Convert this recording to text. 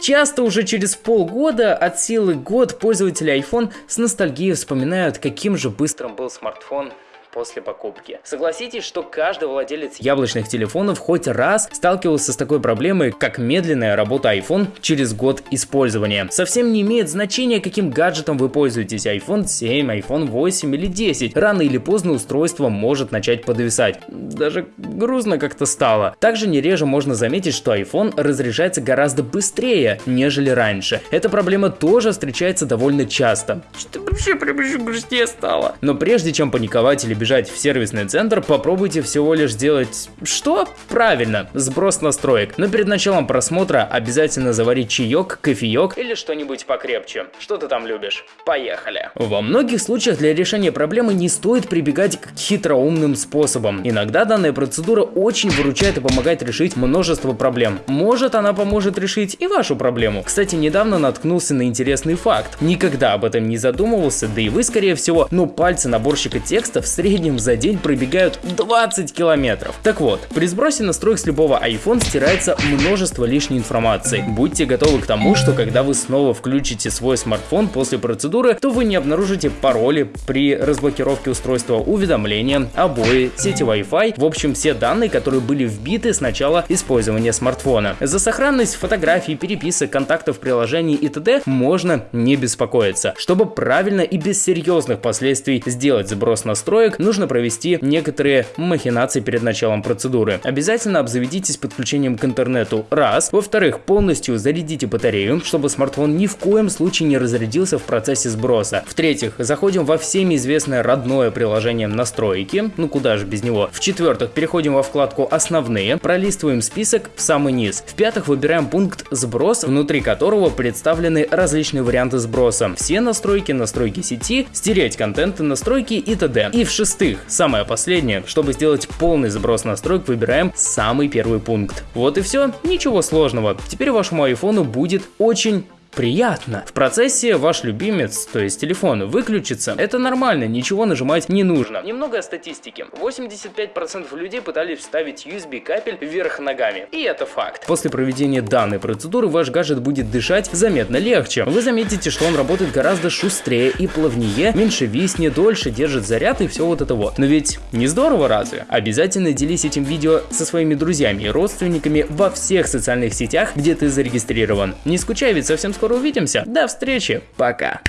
Часто уже через полгода, от силы год, пользователи iPhone с ностальгией вспоминают, каким же быстрым был смартфон после покупки. Согласитесь, что каждый владелец яблочных телефонов хоть раз сталкивался с такой проблемой, как медленная работа iPhone через год использования. Совсем не имеет значения, каким гаджетом вы пользуетесь, iPhone 7, iPhone 8 или 10. Рано или поздно устройство может начать подвисать. Даже грустно как-то стало. Также не реже можно заметить, что iPhone разряжается гораздо быстрее, нежели раньше. Эта проблема тоже встречается довольно часто. Что вообще прям еще грустнее стало. Но прежде чем паниковать или бежать в сервисный центр, попробуйте всего лишь сделать... Что? Правильно, сброс настроек. Но перед началом просмотра обязательно заварить чаек, кофеек или что-нибудь покрепче. Что ты там любишь? Поехали. Во многих случаях для решения проблемы не стоит прибегать к хитроумным способам. Иногда данная процедура очень выручает и помогает решить множество проблем. Может она поможет решить и вашу проблему. Кстати, недавно наткнулся на интересный факт. Никогда об этом не задумывался, да и вы скорее всего, но пальцы наборщика текста в среднем за день пробегают 20 километров. Так вот, при сбросе настроек с любого iPhone стирается множество лишней информации. Будьте готовы к тому, что когда вы снова включите свой смартфон после процедуры, то вы не обнаружите пароли при разблокировке устройства, уведомления, обои, сети Wi-Fi, в общем все данные, которые были вбиты с начала использования смартфона. За сохранность фотографий, переписок, контактов, приложений и т.д. можно не беспокоиться. Чтобы правильно и без серьезных последствий сделать сброс настроек, нужно провести некоторые махинации перед началом процедуры. Обязательно обзаведитесь подключением к интернету. Раз. Во-вторых, полностью зарядите батарею, чтобы смартфон ни в коем случае не разрядился в процессе сброса. В-третьих, заходим во всеми известное родное приложение настройки, ну куда же без него. В-четвертых, переходим во вкладку основные, пролистываем список в самый низ. В-пятых, выбираем пункт сброс, внутри которого представлены различные варианты сброса. Все настройки, настройки сети, стереть контенты, настройки и т.д. И в-шестых, шестых, самое последнее, чтобы сделать полный сброс настроек, выбираем самый первый пункт. Вот и все, ничего сложного. Теперь вашему айфону будет очень приятно. В процессе ваш любимец, то есть телефон, выключится. Это нормально, ничего нажимать не нужно. Немного о статистике. 85% людей пытались вставить USB капель вверх ногами. И это факт. После проведения данной процедуры ваш гаджет будет дышать заметно легче. Вы заметите, что он работает гораздо шустрее и плавнее, меньше виснет, дольше держит заряд и все вот это вот. Но ведь не здорово разве? Обязательно делись этим видео со своими друзьями и родственниками во всех социальных сетях, где ты зарегистрирован. Не скучай, ведь совсем скоро увидимся. До встречи. Пока.